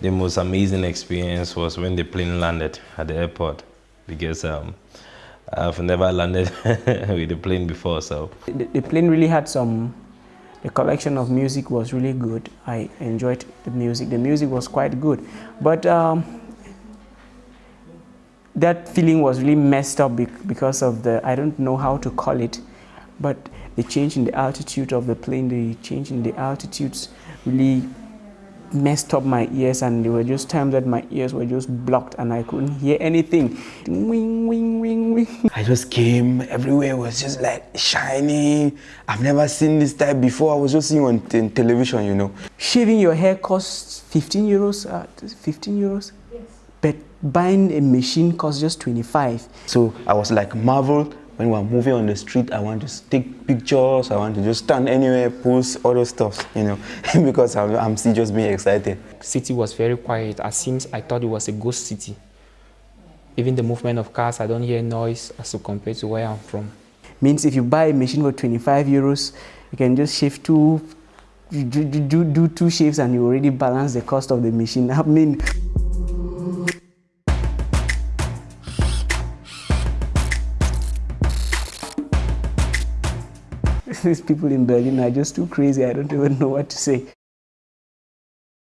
the most amazing experience was when the plane landed at the airport because um, I've never landed with the plane before. So the, the plane really had some. The collection of music was really good. I enjoyed the music. The music was quite good, but um, that feeling was really messed up because of the I don't know how to call it, but the change in the altitude of the plane, the change in the altitudes really messed up my ears and there were just times that my ears were just blocked and I couldn't hear anything. Wing, wing, wing, wing. I just came, everywhere was just like shining. I've never seen this type before. I was just seeing on television, you know. Shaving your hair costs 15 euros, uh, 15 euros? Yes. But buying a machine costs just 25. So I was like marveled when we're moving on the street, I want to take pictures, I want to just stand anywhere, post all those stuff, you know, because I'm, I'm still just being excited. City was very quiet. It seems I thought it was a ghost city. Even the movement of cars, I don't hear noise as to compared to where I'm from. Means if you buy a machine for 25 euros, you can just shave two, do, do, do two shaves and you already balance the cost of the machine. I mean, these people in Berlin are just too crazy. I don't even know what to say.